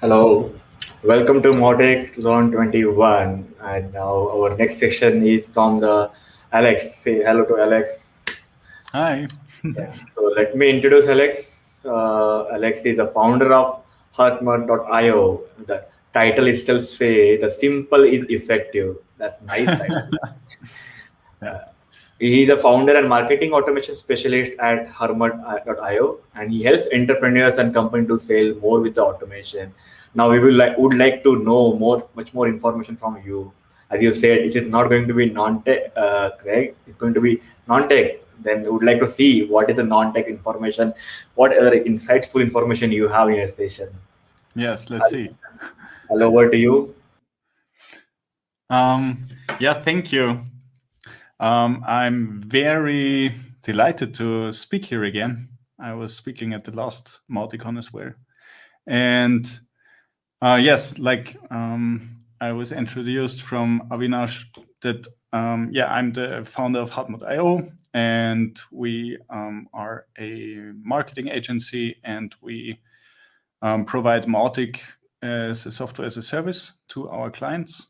Hello, welcome to Mautic 2021. And now our next session is from the Alex. Say hello to Alex. Hi. So let me introduce Alex. Uh, Alex is the founder of Hartmut.io. The title itself say the simple is effective. That's nice. yeah. He's a founder and marketing automation specialist at Hartmut.io, and he helps entrepreneurs and companies to sell more with the automation. Now we will like would like to know more, much more information from you. As you said, it is not going to be non-tech, uh, Craig. It's going to be non-tech. Then we would like to see what is the non-tech information, what other insightful information you have in your station. Yes, let's see. Hello, over to you. Um, yeah, thank you. Um, I'm very delighted to speak here again. I was speaking at the last MautiCon as well. And uh, yes, like um, I was introduced from Avinash that, um, yeah, I'm the founder of Hartmut.io and we um, are a marketing agency and we um, provide Mautic as a software as a service to our clients.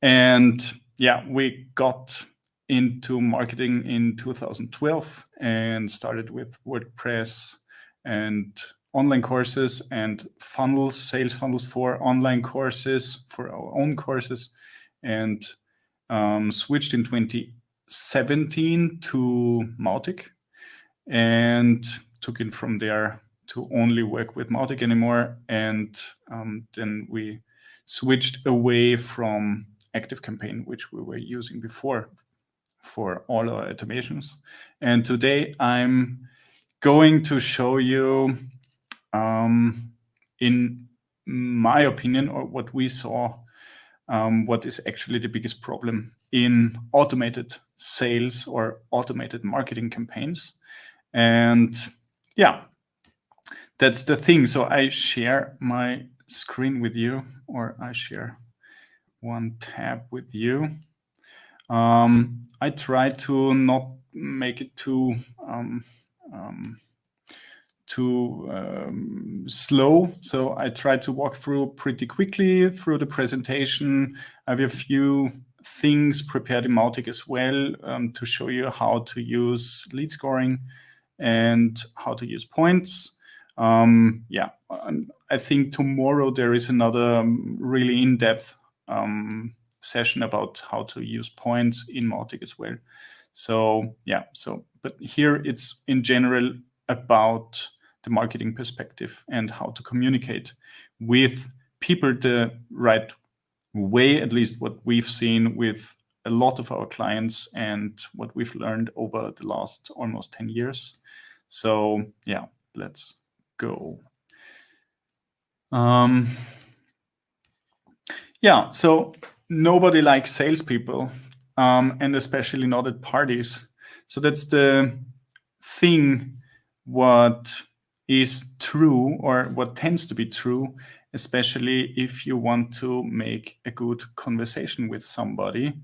And yeah, we got into marketing in 2012 and started with WordPress and online courses and funnels, sales funnels for online courses, for our own courses, and um, switched in 2017 to Mautic and took it from there to only work with Mautic anymore. And um, then we switched away from ActiveCampaign, which we were using before for all our automations. And today I'm going to show you, um, in my opinion, or what we saw, um, what is actually the biggest problem in automated sales or automated marketing campaigns. And yeah, that's the thing. So I share my screen with you, or I share one tab with you. Um, I try to not make it too um, um, too um, slow. So I try to walk through pretty quickly through the presentation. I have a few things prepared in Mautic as well um, to show you how to use lead scoring and how to use points. Um, yeah, I think tomorrow there is another um, really in-depth um, session about how to use points in Mautic as well. So yeah, so but here it's in general about the marketing perspective and how to communicate with people the right way, at least what we've seen with a lot of our clients and what we've learned over the last almost 10 years. So yeah, let's go. Um, yeah, so nobody likes salespeople, um, and especially not at parties. So that's the thing what is true or what tends to be true, especially if you want to make a good conversation with somebody.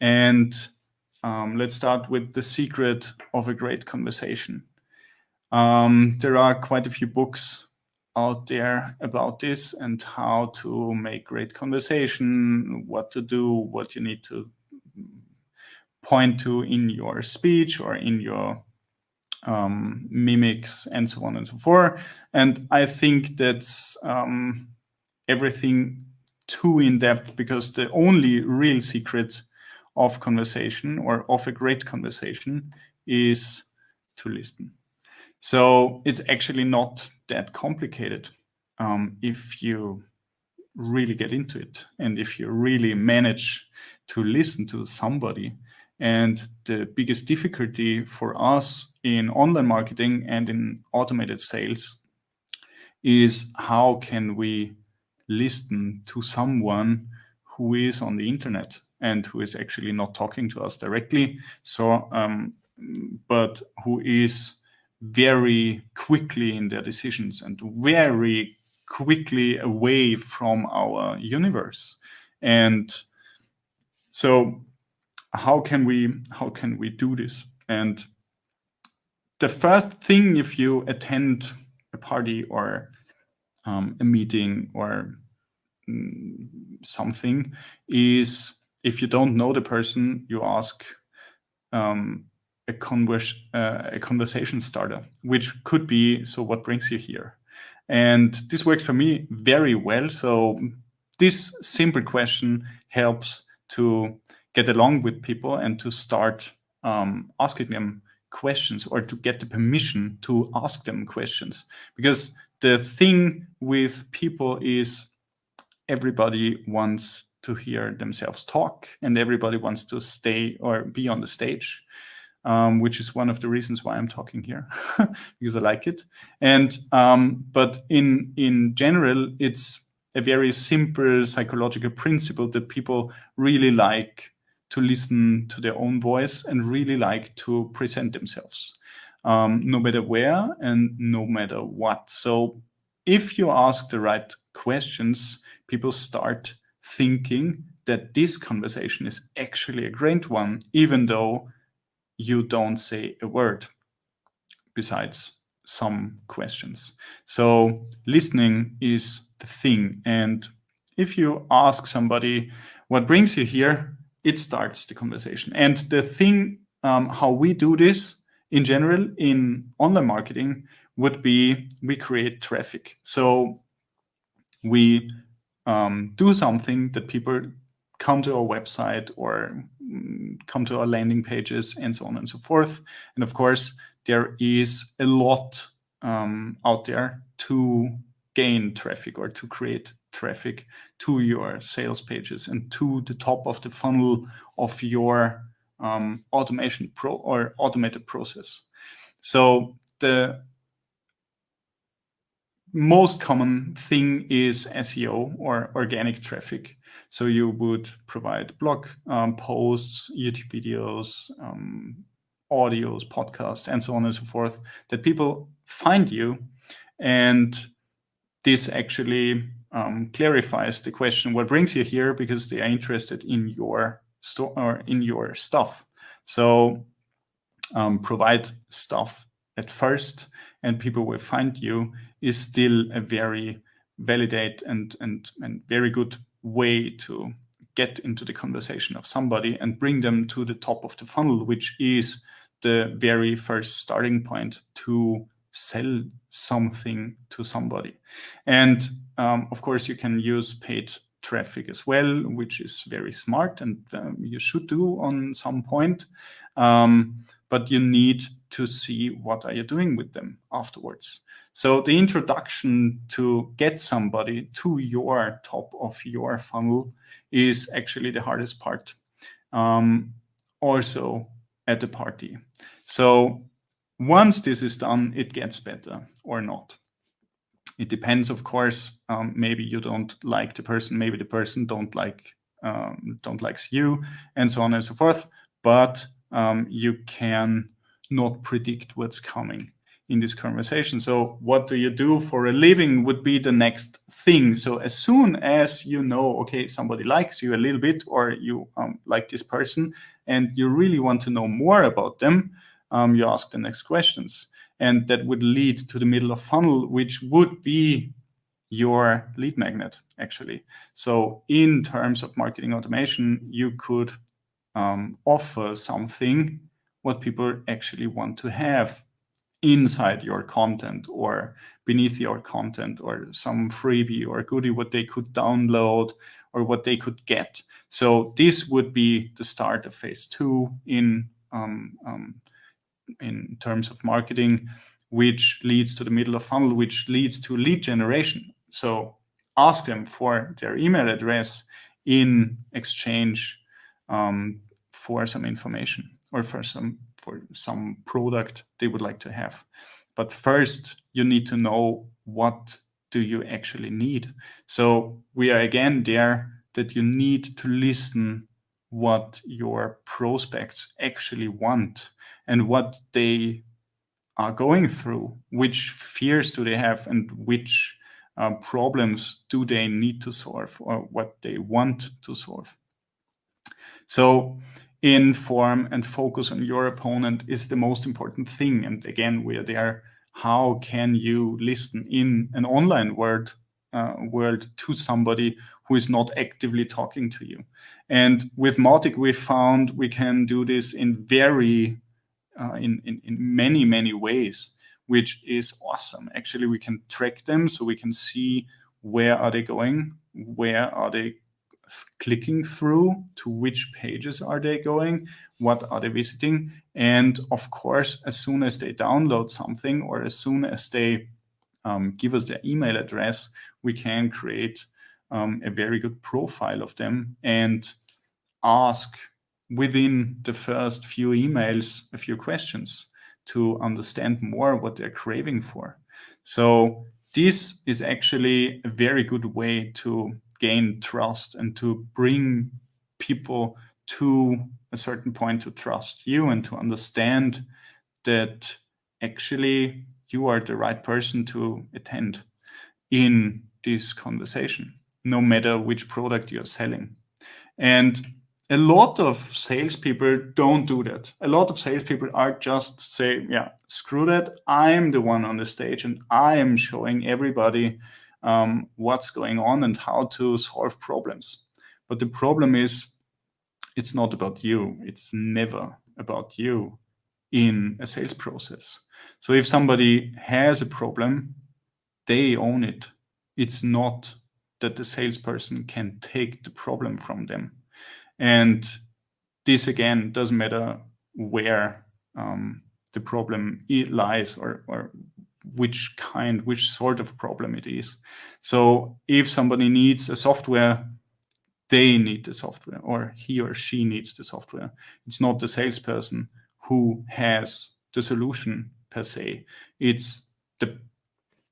And um, let's start with the secret of a great conversation. Um, there are quite a few books out there about this and how to make great conversation, what to do, what you need to point to in your speech or in your um, mimics and so on and so forth. And I think that's um, everything too in depth because the only real secret of conversation or of a great conversation is to listen. So it's actually not that complicated um, if you really get into it and if you really manage to listen to somebody. And the biggest difficulty for us in online marketing and in automated sales is how can we listen to someone who is on the internet and who is actually not talking to us directly. So, um, but who is very quickly in their decisions and very quickly away from our universe. And so how can we how can we do this? And the first thing if you attend a party or um, a meeting or mm, something is if you don't know the person, you ask um, a, convers uh, a conversation starter, which could be, so what brings you here? And this works for me very well. So this simple question helps to get along with people and to start um, asking them questions or to get the permission to ask them questions. Because the thing with people is everybody wants to hear themselves talk and everybody wants to stay or be on the stage. Um, which is one of the reasons why I'm talking here because I like it. And um, but in in general, it's a very simple psychological principle that people really like to listen to their own voice and really like to present themselves, um, no matter where and no matter what. So if you ask the right questions, people start thinking that this conversation is actually a great one, even though you don't say a word besides some questions. So listening is the thing. And if you ask somebody what brings you here, it starts the conversation. And the thing, um, how we do this in general in online marketing would be we create traffic. So we um, do something that people come to our website or come to our landing pages and so on and so forth. And of course, there is a lot um, out there to gain traffic or to create traffic to your sales pages and to the top of the funnel of your um, automation pro or automated process. So the most common thing is SEO or organic traffic. So you would provide blog um, posts, YouTube videos, um, audios, podcasts, and so on and so forth that people find you. And this actually um, clarifies the question, what brings you here? Because they are interested in your store or in your stuff. So um, provide stuff at first and people will find you is still a very validate and, and, and very good way to get into the conversation of somebody and bring them to the top of the funnel, which is the very first starting point to sell something to somebody. And um, of course, you can use paid traffic as well, which is very smart and um, you should do on some point. Um, but you need to see what are you doing with them afterwards. So the introduction to get somebody to your top of your funnel is actually the hardest part. Um, also at the party. So once this is done, it gets better or not. It depends, of course. Um, maybe you don't like the person, maybe the person don't like um, don't likes you, and so on and so forth. But um, you can not predict what's coming in this conversation. So what do you do for a living would be the next thing. So as soon as you know, okay, somebody likes you a little bit or you um, like this person and you really want to know more about them, um, you ask the next questions. And that would lead to the middle of funnel, which would be your lead magnet, actually. So in terms of marketing automation, you could um, offer something what people actually want to have inside your content or beneath your content or some freebie or goodie what they could download or what they could get. So this would be the start of phase two in um, um, in terms of marketing, which leads to the middle of funnel, which leads to lead generation. So ask them for their email address in exchange um, for some information or for some for some product they would like to have. But first, you need to know what do you actually need. So we are again there that you need to listen what your prospects actually want and what they are going through, which fears do they have and which uh, problems do they need to solve or what they want to solve. So inform and focus on your opponent is the most important thing. And again, we are there how can you listen in an online world uh, world to somebody who is not actively talking to you. And with Mautic, we found we can do this in very, uh, in, in, in many, many ways, which is awesome. Actually, we can track them so we can see where are they going, where are they clicking through, to which pages are they going, what are they visiting. And of course, as soon as they download something or as soon as they um, give us their email address, we can create um, a very good profile of them and ask within the first few emails a few questions to understand more what they're craving for. So this is actually a very good way to gain trust and to bring people to a certain point to trust you and to understand that actually you are the right person to attend in this conversation, no matter which product you're selling. And a lot of salespeople don't do that. A lot of salespeople are just say, yeah, screw that. I'm the one on the stage and I am showing everybody um, what's going on and how to solve problems. But the problem is, it's not about you. It's never about you in a sales process. So if somebody has a problem, they own it. It's not that the salesperson can take the problem from them. And this again doesn't matter where um, the problem lies or, or which kind, which sort of problem it is. So if somebody needs a software, they need the software or he or she needs the software. It's not the salesperson who has the solution per se. It's the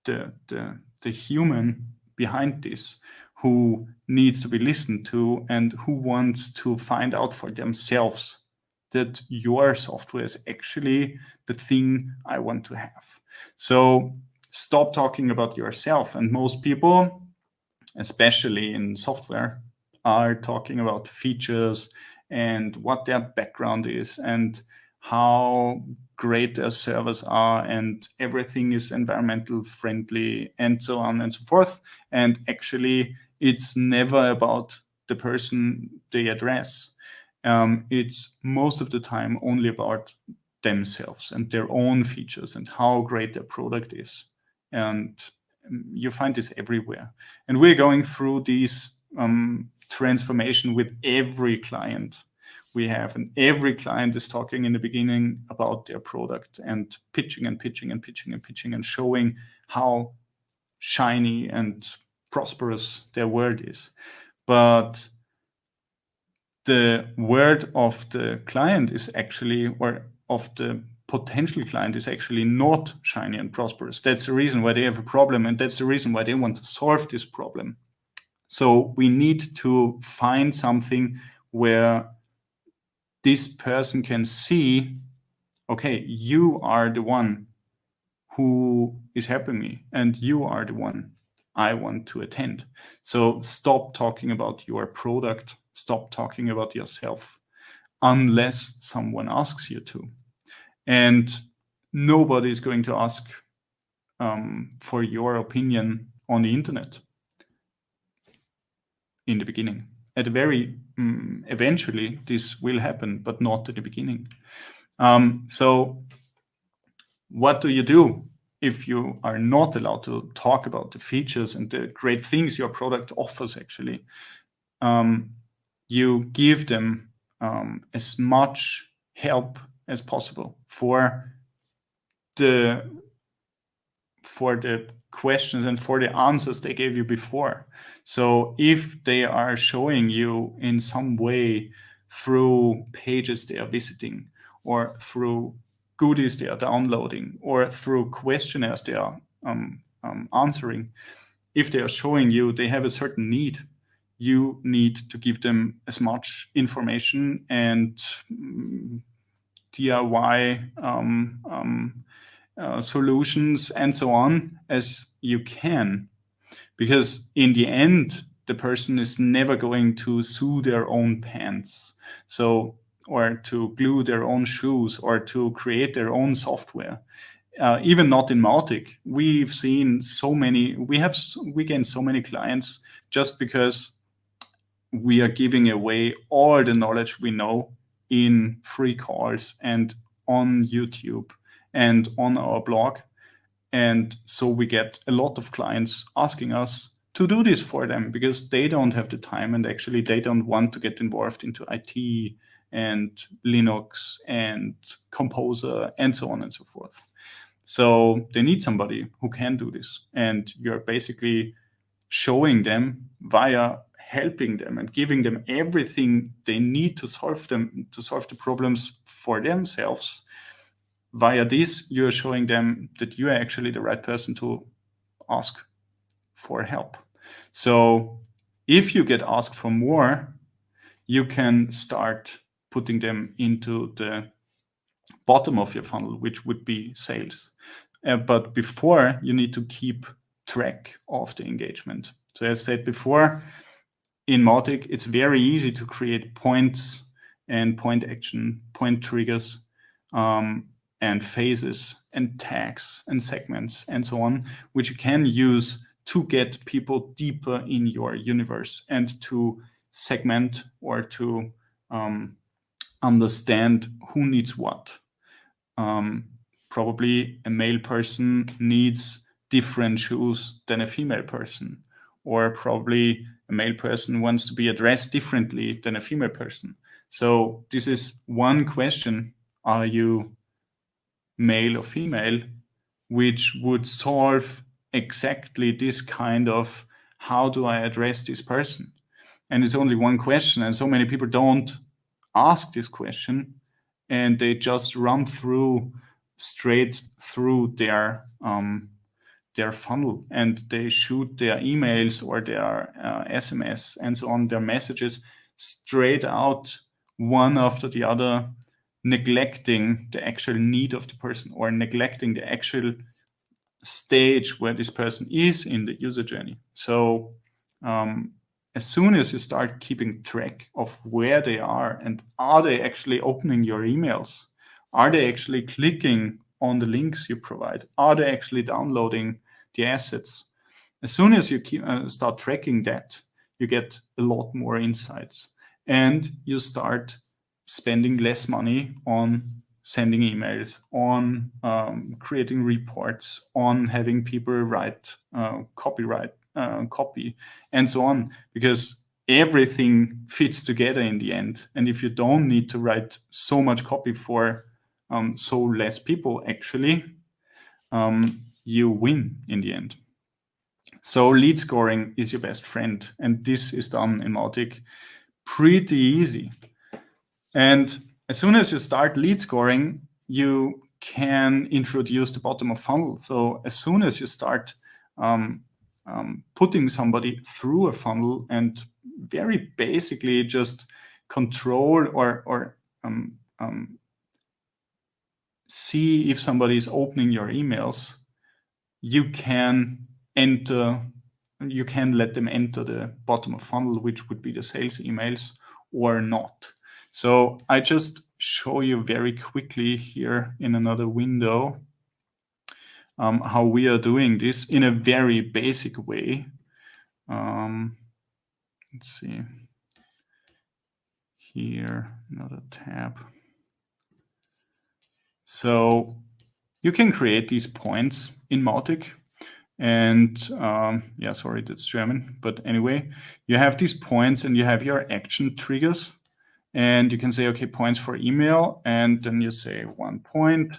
the the, the human behind this who needs to be listened to and who wants to find out for themselves that your software is actually the thing I want to have. So stop talking about yourself. And most people, especially in software, are talking about features and what their background is and how great their servers are and everything is environmental friendly and so on and so forth. And actually, it's never about the person they address. Um, it's most of the time only about themselves and their own features and how great their product is. And um, you find this everywhere. And we're going through these um, transformation with every client we have. And every client is talking in the beginning about their product and pitching and pitching and pitching and pitching and showing how shiny and prosperous their world is. But the word of the client is actually, or of the potential client is actually not shiny and prosperous. That's the reason why they have a problem. And that's the reason why they want to solve this problem. So we need to find something where this person can see, okay, you are the one who is helping me and you are the one I want to attend. So stop talking about your product, stop talking about yourself unless someone asks you to. And nobody is going to ask um, for your opinion on the internet in the beginning at the very um, eventually this will happen, but not at the beginning. Um, so what do you do if you are not allowed to talk about the features and the great things your product offers actually? Um, you give them um, as much help as possible for the for the questions and for the answers they gave you before. So if they are showing you in some way through pages they are visiting or through goodies they are downloading or through questionnaires they are um, um, answering, if they are showing you they have a certain need, you need to give them as much information and um, DIY um, um uh, solutions and so on as you can. Because in the end, the person is never going to sew their own pants. So, or to glue their own shoes or to create their own software. uh, even not in Mautic. We've seen so many, we have, we gain so many clients just because we are giving away all the knowledge we know in free calls and on YouTube and on our blog. And so we get a lot of clients asking us to do this for them because they don't have the time and actually they don't want to get involved into IT and Linux and Composer and so on and so forth. So they need somebody who can do this. And you're basically showing them via helping them and giving them everything they need to solve them to solve the problems for themselves. Via this you're showing them that you are actually the right person to ask for help. So if you get asked for more you can start putting them into the bottom of your funnel which would be sales. Uh, but before you need to keep track of the engagement. So as I said before in Mautic, it's very easy to create points and point action, point triggers, um, and phases and tags and segments and so on, which you can use to get people deeper in your universe and to segment or to um, understand who needs what. Um, probably a male person needs different shoes than a female person, or probably a male person wants to be addressed differently than a female person. So this is one question, are you male or female, which would solve exactly this kind of how do I address this person? And it's only one question. And so many people don't ask this question and they just run through straight through their um, their funnel and they shoot their emails or their uh, SMS and so on, their messages straight out one after the other, neglecting the actual need of the person or neglecting the actual stage where this person is in the user journey. So um, as soon as you start keeping track of where they are and are they actually opening your emails, are they actually clicking on the links you provide? Are they actually downloading the assets? As soon as you keep, uh, start tracking that, you get a lot more insights and you start spending less money on sending emails, on um, creating reports, on having people write uh, copyright uh, copy, and so on, because everything fits together in the end. And if you don't need to write so much copy for um, so less people actually, um, you win in the end. So lead scoring is your best friend. And this is done in Mautic pretty easy. And as soon as you start lead scoring, you can introduce the bottom of funnel. So as soon as you start um, um, putting somebody through a funnel and very basically just control or, or um, um see if somebody is opening your emails, you can enter, you can let them enter the bottom of funnel, which would be the sales emails or not. So I just show you very quickly here in another window um, how we are doing this in a very basic way. Um, let's see. Here, another tab. So you can create these points in Mautic. And um, yeah, sorry, that's German. But anyway, you have these points and you have your action triggers. And you can say, okay, points for email. And then you say one point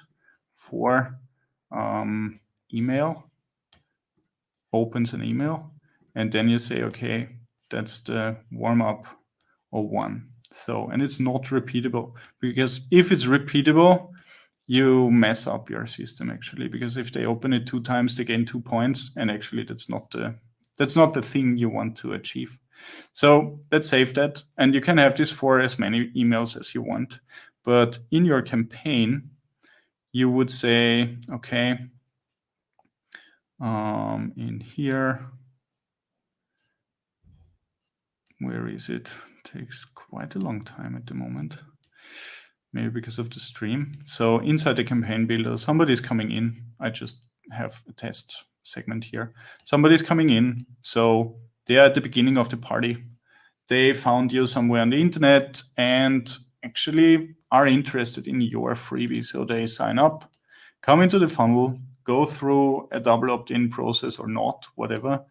for um, email, opens an email. And then you say, okay, that's the warm up or one. So, and it's not repeatable because if it's repeatable, you mess up your system actually because if they open it two times they gain two points and actually that's not the that's not the thing you want to achieve. So let's save that and you can have this for as many emails as you want but in your campaign you would say okay um, in here where is it? Takes quite a long time at the moment maybe because of the stream. So inside the campaign builder, somebody's coming in. I just have a test segment here. Somebody's coming in. So they're at the beginning of the party. They found you somewhere on the internet and actually are interested in your freebie. So they sign up, come into the funnel, go through a double opt-in process or not, whatever,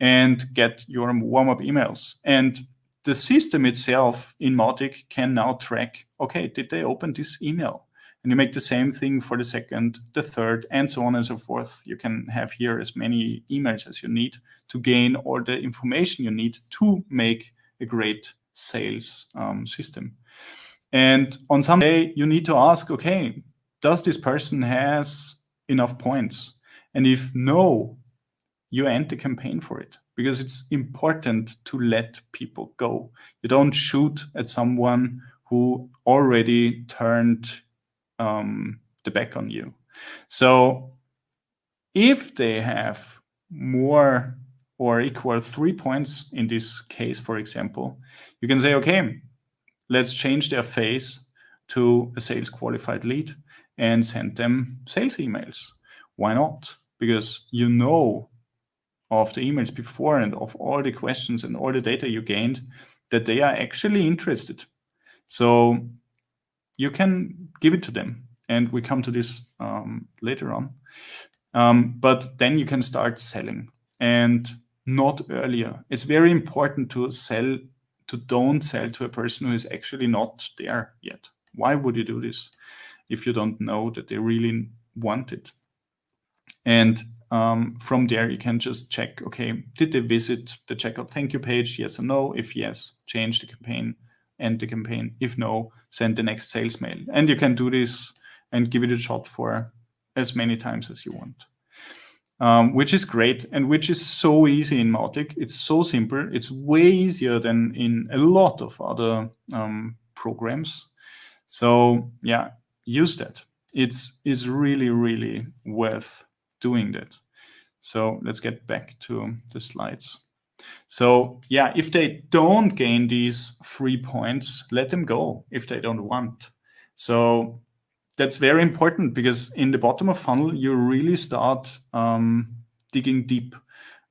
and get your warm-up emails. And the system itself in Mautic can now track, okay, did they open this email? And you make the same thing for the second, the third, and so on and so forth. You can have here as many emails as you need to gain all the information you need to make a great sales um, system. And on some day, you need to ask, okay, does this person has enough points? And if no, you end the campaign for it because it's important to let people go. You don't shoot at someone who already turned um, the back on you. So if they have more or equal three points in this case, for example, you can say, okay, let's change their face to a sales qualified lead and send them sales emails. Why not? Because you know of the emails before and of all the questions and all the data you gained that they are actually interested. So you can give it to them. And we come to this um, later on. Um, but then you can start selling and not earlier. It's very important to sell, to don't sell to a person who is actually not there yet. Why would you do this if you don't know that they really want it? And um, from there, you can just check, okay, did they visit the checkout thank you page? Yes or no? If yes, change the campaign, end the campaign. If no, send the next sales mail. And you can do this and give it a shot for as many times as you want. Um, which is great and which is so easy in Mautic. It's so simple. It's way easier than in a lot of other um, programs. So yeah, use that. It's, it's really, really worth doing that. So let's get back to the slides. So yeah, if they don't gain these three points, let them go if they don't want. So that's very important because in the bottom of funnel, you really start um, digging deep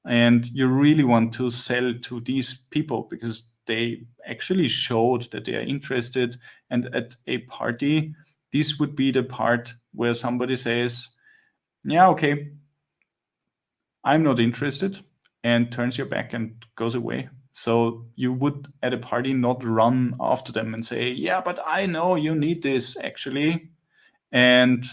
and you really want to sell to these people because they actually showed that they are interested. And at a party, this would be the part where somebody says, yeah, okay, I'm not interested and turns your back and goes away. So you would at a party not run after them and say, yeah, but I know you need this actually. And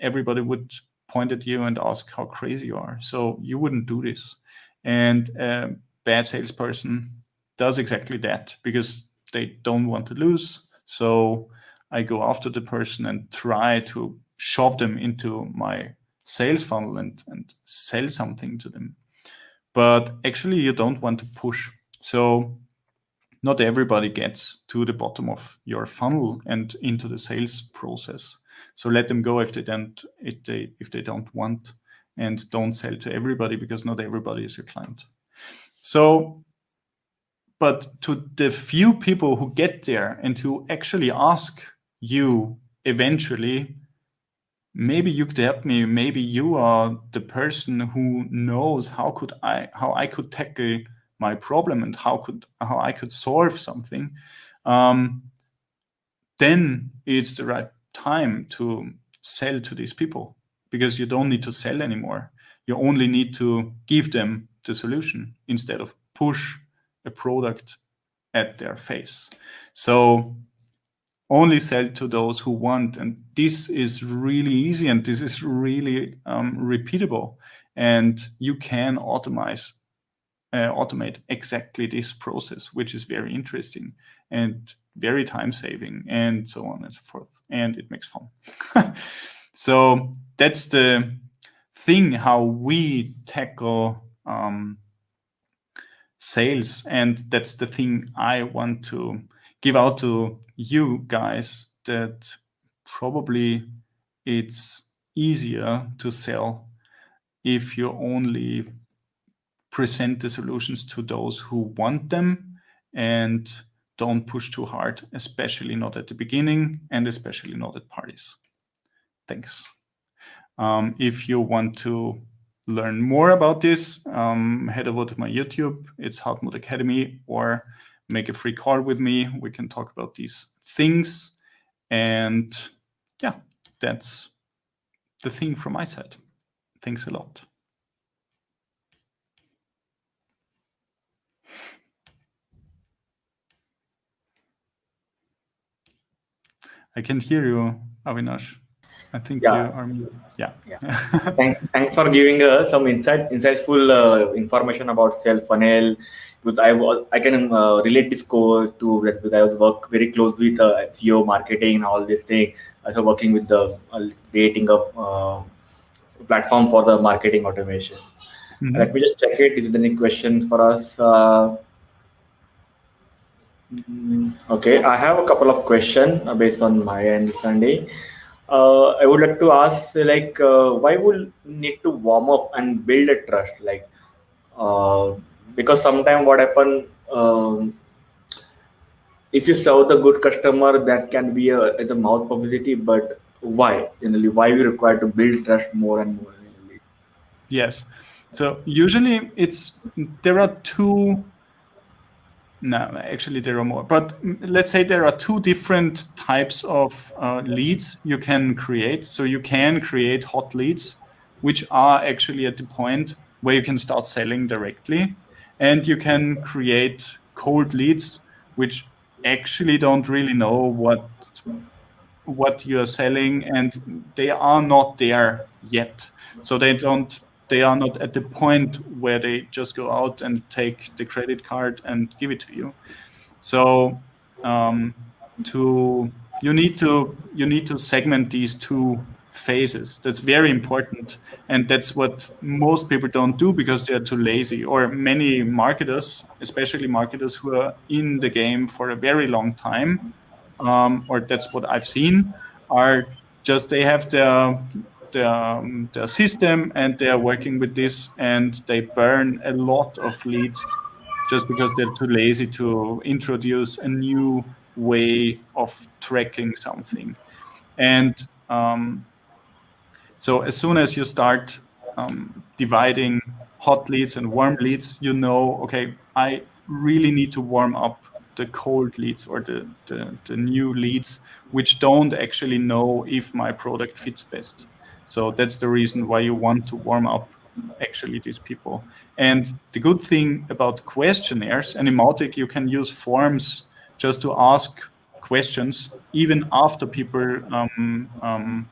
everybody would point at you and ask how crazy you are. So you wouldn't do this. And a bad salesperson does exactly that because they don't want to lose. So I go after the person and try to shove them into my sales funnel and, and sell something to them. But actually, you don't want to push. So not everybody gets to the bottom of your funnel and into the sales process. So let them go if they don't if they if they don't want and don't sell to everybody because not everybody is your client. So but to the few people who get there and who actually ask you eventually maybe you could help me. Maybe you are the person who knows how could i how i could tackle my problem and how could how i could solve something. Um, then it's the right time to sell to these people because you don't need to sell anymore. You only need to give them the solution instead of push a product at their face. So only sell to those who want. And this is really easy and this is really um, repeatable. And you can automate, uh, automate exactly this process, which is very interesting and very time saving and so on and so forth. And it makes fun. so that's the thing how we tackle um, sales. And that's the thing I want to give out to you guys that probably it's easier to sell if you only present the solutions to those who want them and don't push too hard, especially not at the beginning and especially not at parties. Thanks. Um, if you want to learn more about this, um, head over to my YouTube. It's Hartmut Academy or make a free call with me. We can talk about these things. And yeah, that's the thing from my side. Thanks a lot. I can't hear you, Avinash. I think yeah. you are Yeah. yeah. thanks, thanks for giving uh, some insight, insightful uh, information about sales funnel. Because I was, I can uh, relate this core to that because I was work very close with uh, SEO marketing and all this thing. Also working with the uh, creating a uh, platform for the marketing automation. Mm -hmm. Let me just check it. If there's any questions for us. Uh, mm, okay, I have a couple of questions based on my understanding uh, I would like to ask, like, uh, why would need to warm up and build a trust? Like, uh, because sometimes what happen, um, if you serve the good customer, that can be a, a mouth publicity, but why? Generally, why we require to build trust more and more? Yes. So usually it's there are two no, actually there are more. But let's say there are two different types of uh, leads you can create. So you can create hot leads, which are actually at the point where you can start selling directly. And you can create cold leads, which actually don't really know what what you're selling and they are not there yet. So they don't they are not at the point where they just go out and take the credit card and give it to you. So um, to you need to you need to segment these two phases. That's very important, and that's what most people don't do because they are too lazy. Or many marketers, especially marketers who are in the game for a very long time, um, or that's what I've seen, are just they have their their, um, their system and they are working with this and they burn a lot of leads just because they're too lazy to introduce a new way of tracking something. And um, so as soon as you start um, dividing hot leads and warm leads, you know, okay, I really need to warm up the cold leads or the, the, the new leads, which don't actually know if my product fits best. So that's the reason why you want to warm up actually these people. And the good thing about questionnaires, and in Mautic you can use forms just to ask questions even after people um, um,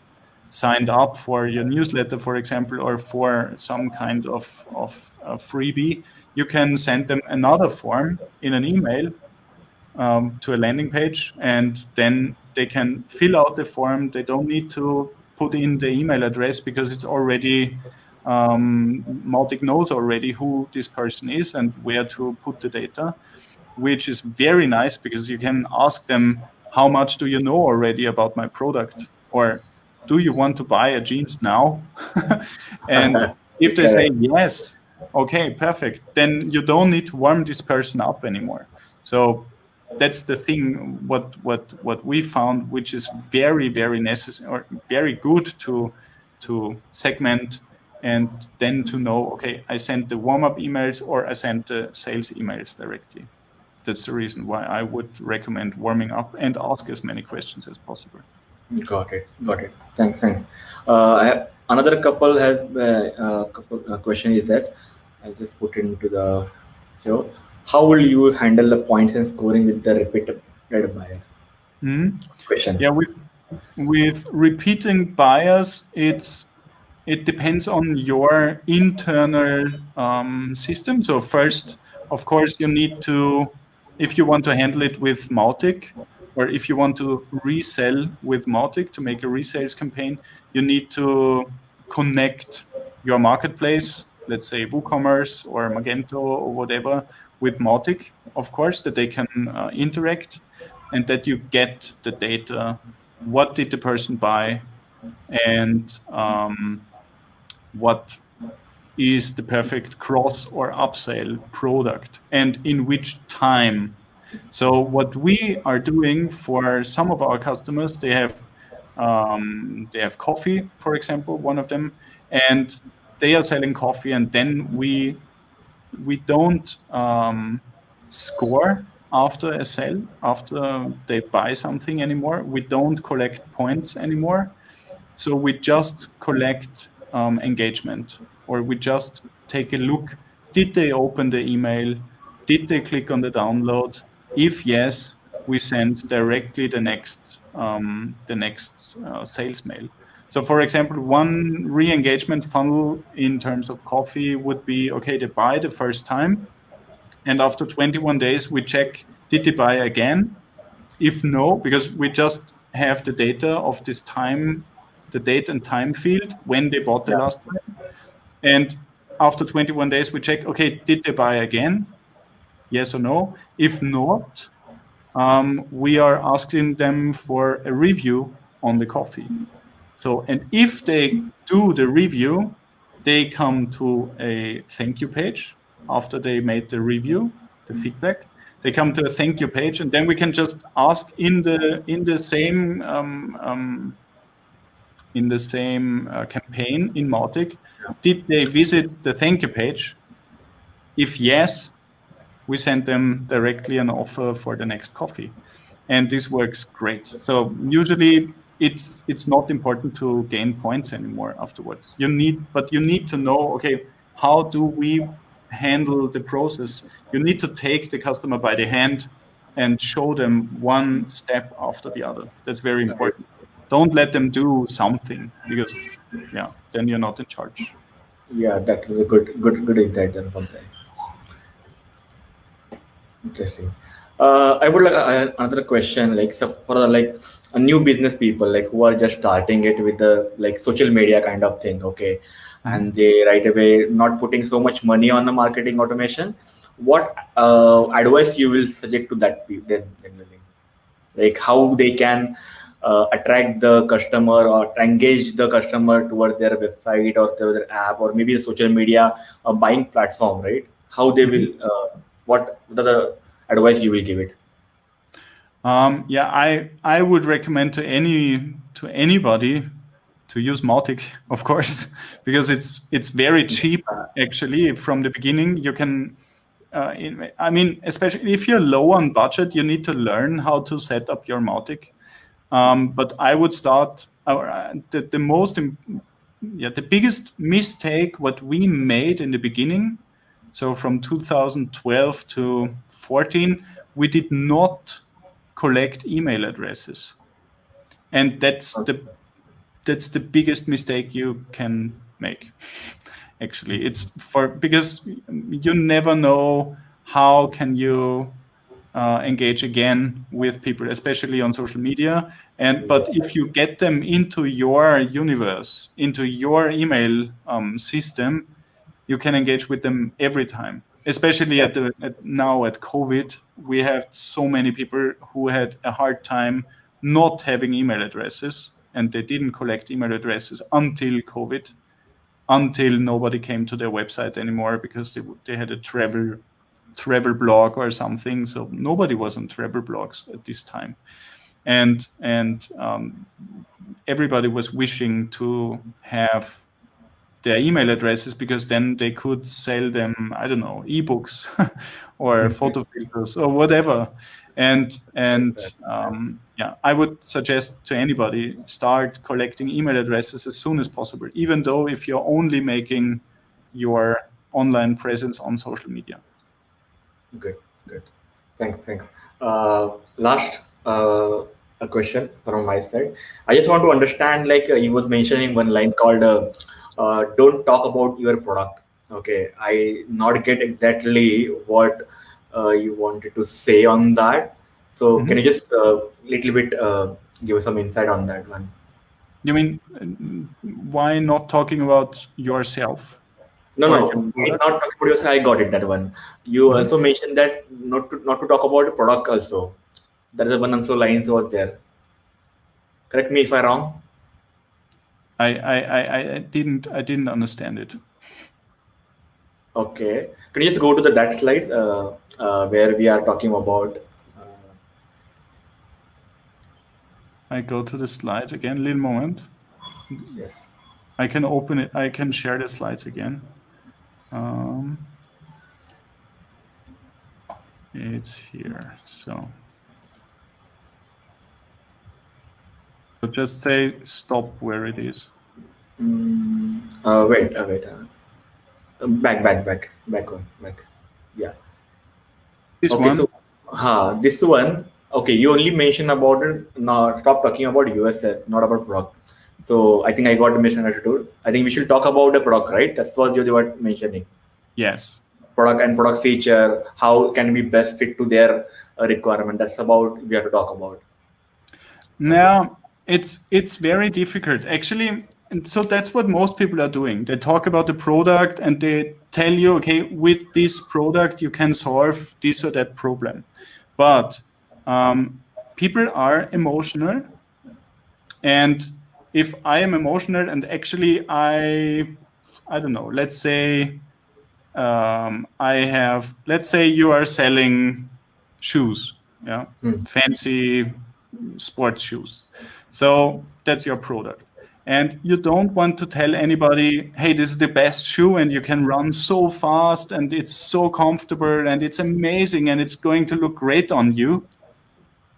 signed up for your newsletter, for example, or for some kind of, of freebie, you can send them another form in an email um, to a landing page, and then they can fill out the form. They don't need to put in the email address because it's already um, Mautic knows already who this person is and where to put the data, which is very nice because you can ask them, how much do you know already about my product? Or do you want to buy a jeans now? and if they say yes, okay, perfect, then you don't need to warm this person up anymore. So that's the thing what what what we found which is very very necessary or very good to to segment and then to know okay i sent the warm-up emails or i sent the sales emails directly. That's the reason why i would recommend warming up and ask as many questions as possible. Got it. Got it. Thanks thanks. Uh, another couple has uh, uh, couple uh, question is that i'll just put it into the show how will you handle the points and scoring with the repeated buyer? Mm. Question. Yeah, with with repeating buyers, it's it depends on your internal um, system. So first, of course, you need to, if you want to handle it with Mautic, or if you want to resell with Mautic to make a resales campaign, you need to connect your marketplace, let's say WooCommerce or Magento or whatever, with Mautic, of course, that they can uh, interact and that you get the data. What did the person buy? And um, what is the perfect cross or upsell product? And in which time? So what we are doing for some of our customers, they have um, they have coffee, for example, one of them, and they are selling coffee, and then we we don't um, score after a sale, after they buy something anymore. We don't collect points anymore. So we just collect um, engagement, or we just take a look. Did they open the email? Did they click on the download? If yes, we send directly the next um, the next uh, sales mail. So for example, one re-engagement funnel in terms of coffee would be, okay, they buy the first time. And after 21 days, we check, did they buy again? If no, because we just have the data of this time, the date and time field when they bought the yeah. last time. And after 21 days, we check, okay, did they buy again? Yes or no? If not, um, we are asking them for a review on the coffee. So, and if they do the review, they come to a thank you page after they made the review, the feedback. They come to a thank you page, and then we can just ask in the in the same um, um, in the same uh, campaign in Mautic, did they visit the thank you page? If yes, we send them directly an offer for the next coffee, and this works great. So usually it's it's not important to gain points anymore afterwards. You need, but you need to know, okay, how do we handle the process? You need to take the customer by the hand and show them one step after the other. That's very important. Don't let them do something because, yeah, then you're not in charge. Yeah, that was a good good good insight there, Pankaj. Interesting. Uh, I would like uh, another question, like so for the, like a new business people, like who are just starting it with the like social media kind of thing, okay, and they right away not putting so much money on the marketing automation. What uh, advice you will suggest to that then, like how they can uh, attract the customer or engage the customer toward their website or their, app or maybe a social media a buying platform, right? How they will, uh, what the advice you will give it? Um, yeah, I I would recommend to any to anybody to use Mautic, of course, because it's it's very cheap actually from the beginning. You can, uh, in, I mean, especially if you're low on budget, you need to learn how to set up your Mautic. Um, but I would start uh, the the most yeah the biggest mistake what we made in the beginning. So from 2012 to 14, we did not collect email addresses. And that's the that's the biggest mistake you can make. Actually, it's for because you never know how can you uh, engage again with people, especially on social media. And but if you get them into your universe, into your email um, system, you can engage with them every time especially at the at now at COVID, we have so many people who had a hard time not having email addresses, and they didn't collect email addresses until COVID, until nobody came to their website anymore because they they had a travel travel blog or something. So nobody was on travel blogs at this time, and and um, everybody was wishing to have their email addresses because then they could sell them i don't know ebooks or mm-hmm. photo filters or whatever. And and um, yeah i would suggest to anybody start collecting email addresses as soon as possible even though if you're only making your online presence on social media. Good good. Thanks thanks. Uh, last uh, a question from my side. I just want to understand like uh, you was mentioning one line called uh, don't talk about your product. Okay i not get exactly what uh, you wanted to say on that. So mm-hmm. can you just a uh, little bit uh, give us some insight on that one? You mean why not talking about yourself? No no not talking about yourself. I got it that one. You mm-hmm. also mentioned that not to not to talk about the product also. That is the one also lines was there. Correct me if i'm wrong I, I, I didn't I didn't understand it. Okay, can you just go to the that slide uh, uh, where we are talking about? Uh... I go to the slides again. Little moment. Yes. I can open it. I can share the slides again. Um, it's here. So. So just say stop where it is. Mm, uh, wait, uh, wait. Uh, back, back, back, back one, back. Yeah. This okay, one. so, huh, this one. Okay, you only mentioned about it. Now, stop talking about US, not about product. So I think I got the misunderstood. I think we should talk about the product, right? That's what you were mentioning. yes. Product and product feature, how can we best fit to their uh, requirement? That's about we have to talk about. Now it's it's very difficult actually. And so that's what most people are doing. They talk about the product and they tell you, okay, with this product you can solve this or that problem. But um, people are emotional, and if I am emotional and actually I, I don't know, let's say um, I have, let's say you are selling shoes, yeah, Hmm. fancy sports shoes. So that's your product. And you don't want to tell anybody, hey, this is the best shoe and you can run so fast and it's so comfortable and it's amazing and it's going to look great on you.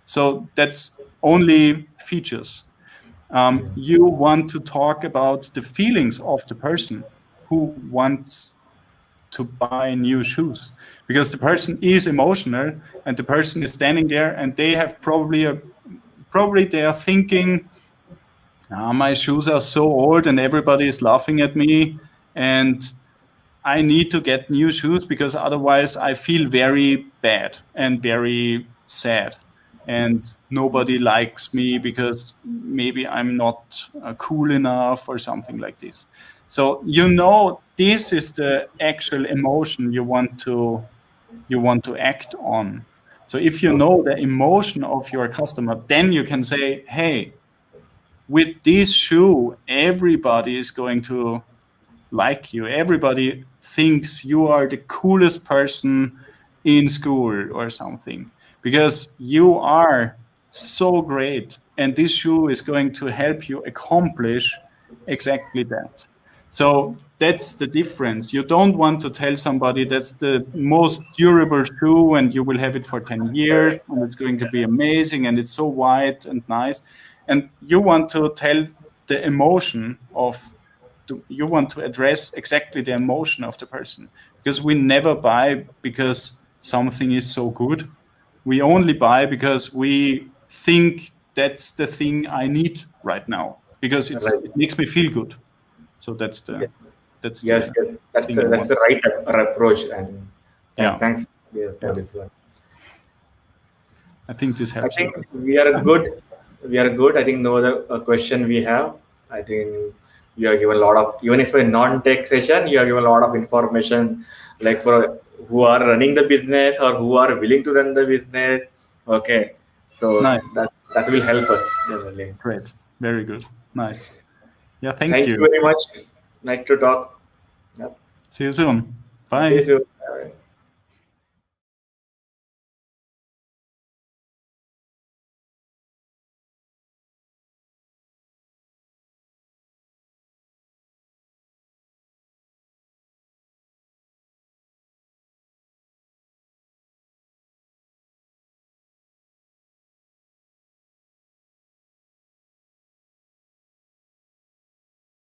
So that's only features. Um, you want to talk about the feelings of the person who wants to buy new shoes because the person is emotional and the person is standing there and they have probably a probably they are thinking ah, my shoes are so old and everybody is laughing at me and i need to get new shoes because otherwise i feel very bad and very sad and nobody likes me because maybe i'm not uh, cool enough or something like this. So you know this is the actual emotion you want to you want to act on so if you know the emotion of your customer then you can say hey with this shoe everybody is going to like you. Everybody thinks you are the coolest person in school or something. Because you are so great and this shoe is going to help you accomplish exactly that so that's the difference. You don't want to tell somebody that's the most durable shoe and you will have it for 10 years and it's going to be amazing and it's so white and nice. And you want to tell the emotion of, the, you want to address exactly the emotion of the person. Because we never buy because something is so good. We only buy because we think that's the thing I need right now because it's, it makes me feel good. So that's the Yes. that's Yes, the, yes, that's the, that's the right approach. And Yeah. thanks yes, for Yeah. this one. I think this helps. I think we are good. We are good. I think no other uh, question we have. I think you have given a lot of even if a non-tech session, you have given a lot of information, like for who are running the business or who are willing to run the business. Okay, so Nice. that that will help us generally. Great, very good, nice. Yeah, thank, Thank you. you very much. Nice to talk. Yep. See you soon. Bye. See you soon. Bye.